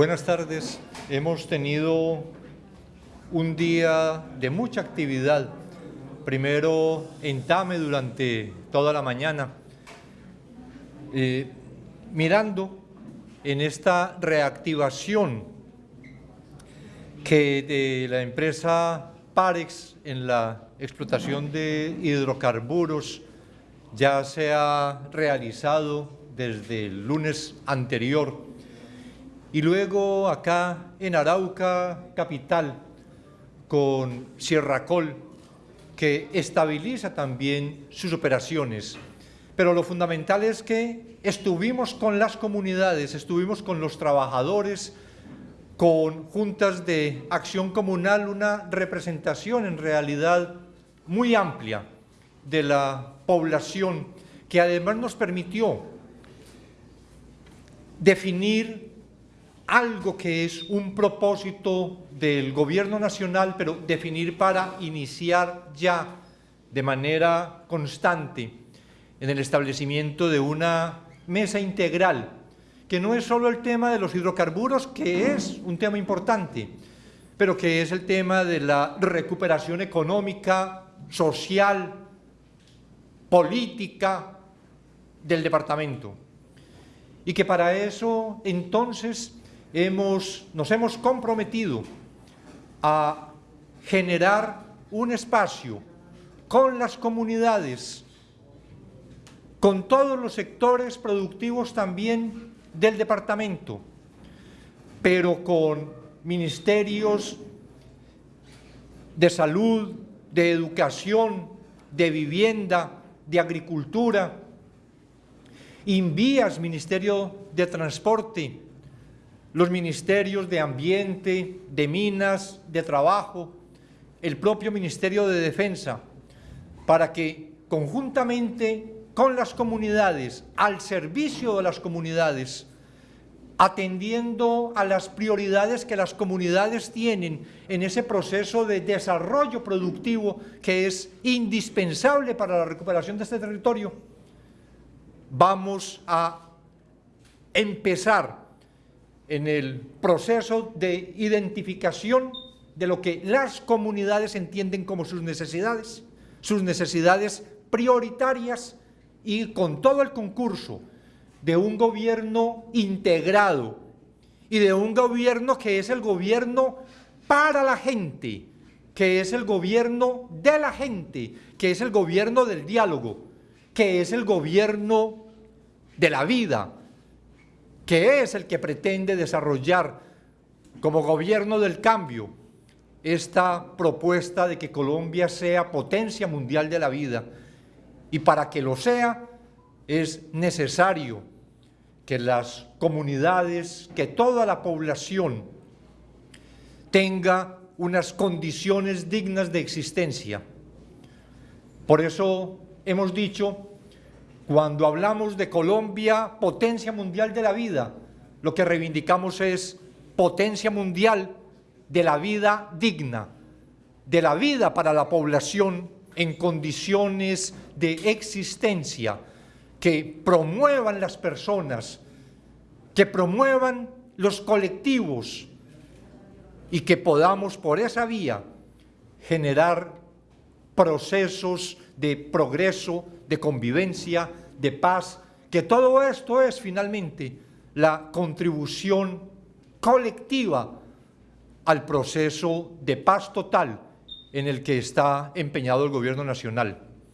Buenas tardes. Hemos tenido un día de mucha actividad. Primero en Tame durante toda la mañana, eh, mirando en esta reactivación que de la empresa Parex en la explotación de hidrocarburos ya se ha realizado desde el lunes anterior y luego acá en Arauca, capital, con Sierra Col, que estabiliza también sus operaciones. Pero lo fundamental es que estuvimos con las comunidades, estuvimos con los trabajadores, con juntas de acción comunal, una representación en realidad muy amplia de la población, que además nos permitió definir algo que es un propósito del gobierno nacional, pero definir para iniciar ya de manera constante en el establecimiento de una mesa integral, que no es solo el tema de los hidrocarburos, que es un tema importante, pero que es el tema de la recuperación económica, social, política del departamento. Y que para eso, entonces, hemos, nos hemos comprometido a generar un espacio con las comunidades, con todos los sectores productivos también del departamento, pero con ministerios de salud, de educación, de vivienda, de agricultura, Invías, Ministerio de Transporte, los ministerios de Ambiente, de Minas, de Trabajo, el propio Ministerio de Defensa, para que conjuntamente con las comunidades, al servicio de las comunidades, atendiendo a las prioridades que las comunidades tienen en ese proceso de desarrollo productivo que es indispensable para la recuperación de este territorio, vamos a empezar en el proceso de identificación de lo que las comunidades entienden como sus necesidades, sus necesidades prioritarias y con todo el concurso de un gobierno integrado y de un gobierno que es el gobierno para la gente, que es el gobierno de la gente, que es el gobierno del diálogo, que es el gobierno de la vida, que es el que pretende desarrollar como gobierno del cambio esta propuesta de que Colombia sea potencia mundial de la vida. Y para que lo sea, es necesario que las comunidades, que toda la población tenga unas condiciones dignas de existencia. Por eso hemos dicho cuando hablamos de Colombia, potencia mundial de la vida, lo que reivindicamos es potencia mundial de la vida digna, de la vida para la población en condiciones de existencia, que promuevan las personas, que promuevan los colectivos y que podamos por esa vía generar procesos de progreso, de convivencia, de paz, que todo esto es finalmente la contribución colectiva al proceso de paz total en el que está empeñado el gobierno nacional.